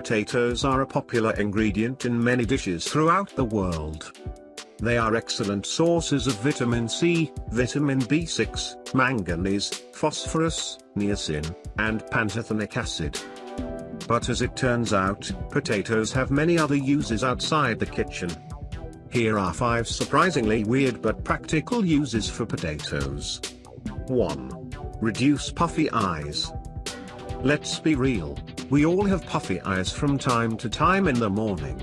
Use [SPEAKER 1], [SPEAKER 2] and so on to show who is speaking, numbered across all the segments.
[SPEAKER 1] Potatoes are a popular ingredient in many dishes throughout the world. They are excellent sources of vitamin C, vitamin B6, manganese, phosphorus, niacin, and pantothenic acid. But as it turns out, potatoes have many other uses outside the kitchen. Here are 5 surprisingly weird but practical uses for potatoes. 1. Reduce puffy eyes. Let's be real, we all have puffy eyes from time to time in the morning.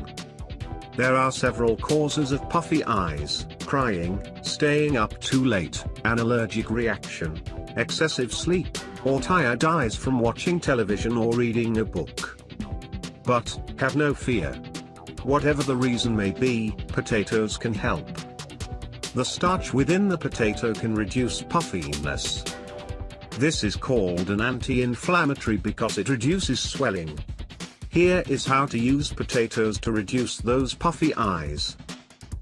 [SPEAKER 1] There are several causes of puffy eyes, crying, staying up too late, an allergic reaction, excessive sleep, or tired eyes from watching television or reading a book. But, have no fear. Whatever the reason may be, potatoes can help. The starch within the potato can reduce puffiness. This is called an anti-inflammatory because it reduces swelling, here is how to use potatoes to reduce those puffy eyes.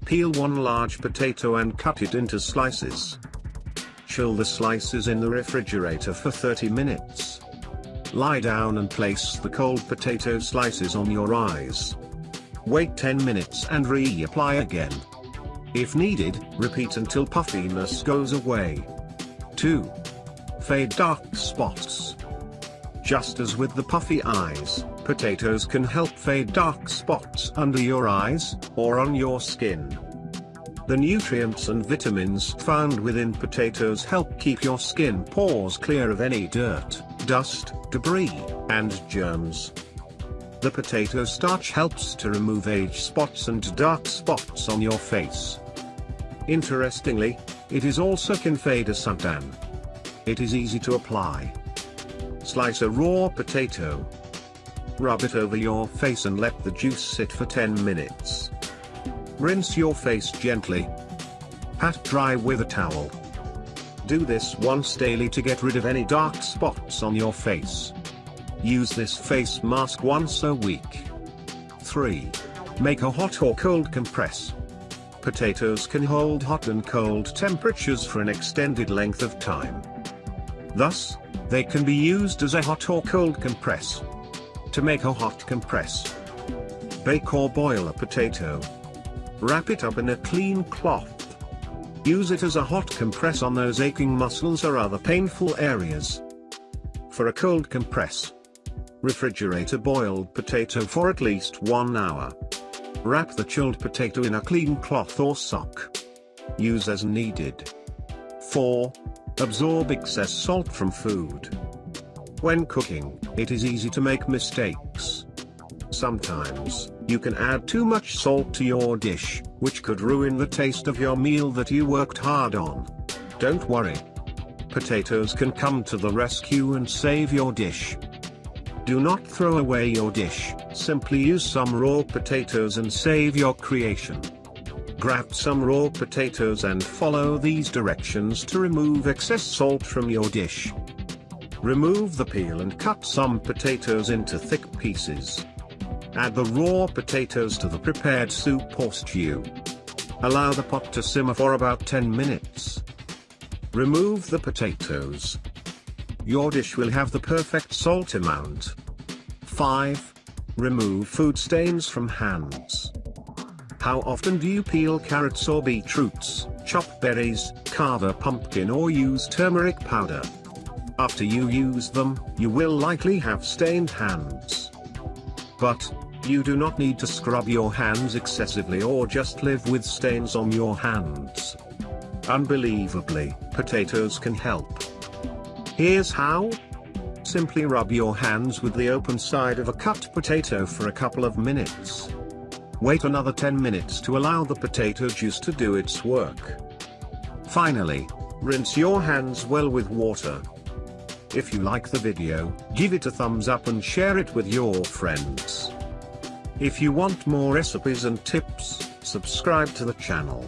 [SPEAKER 1] Peel one large potato and cut it into slices. Chill the slices in the refrigerator for 30 minutes. Lie down and place the cold potato slices on your eyes. Wait 10 minutes and reapply again. If needed, repeat until puffiness goes away. 2. Fade dark spots. Just as with the puffy eyes, potatoes can help fade dark spots under your eyes, or on your skin. The nutrients and vitamins found within potatoes help keep your skin pores clear of any dirt, dust, debris, and germs. The potato starch helps to remove age spots and dark spots on your face. Interestingly, it is also can fade a suntan. It is easy to apply. Slice a raw potato. Rub it over your face and let the juice sit for 10 minutes. Rinse your face gently. Pat dry with a towel. Do this once daily to get rid of any dark spots on your face. Use this face mask once a week. 3. Make a hot or cold compress. Potatoes can hold hot and cold temperatures for an extended length of time. Thus, they can be used as a hot or cold compress. To make a hot compress, bake or boil a potato. Wrap it up in a clean cloth. Use it as a hot compress on those aching muscles or other painful areas. For a cold compress, refrigerate a boiled potato for at least one hour. Wrap the chilled potato in a clean cloth or sock. Use as needed. 4. Absorb excess salt from food. When cooking, it is easy to make mistakes. Sometimes, you can add too much salt to your dish, which could ruin the taste of your meal that you worked hard on. Don't worry. Potatoes can come to the rescue and save your dish. Do not throw away your dish, simply use some raw potatoes and save your creation. Grab some raw potatoes and follow these directions to remove excess salt from your dish. Remove the peel and cut some potatoes into thick pieces. Add the raw potatoes to the prepared soup or stew. Allow the pot to simmer for about 10 minutes. Remove the potatoes. Your dish will have the perfect salt amount. 5. Remove food stains from hands. How often do you peel carrots or beetroots, chop berries, carve a pumpkin or use turmeric powder? After you use them, you will likely have stained hands. But, you do not need to scrub your hands excessively or just live with stains on your hands. Unbelievably, potatoes can help. Here's how. Simply rub your hands with the open side of a cut potato for a couple of minutes. Wait another 10 minutes to allow the potato juice to do its work. Finally, rinse your hands well with water. If you like the video, give it a thumbs up and share it with your friends. If you want more recipes and tips, subscribe to the channel.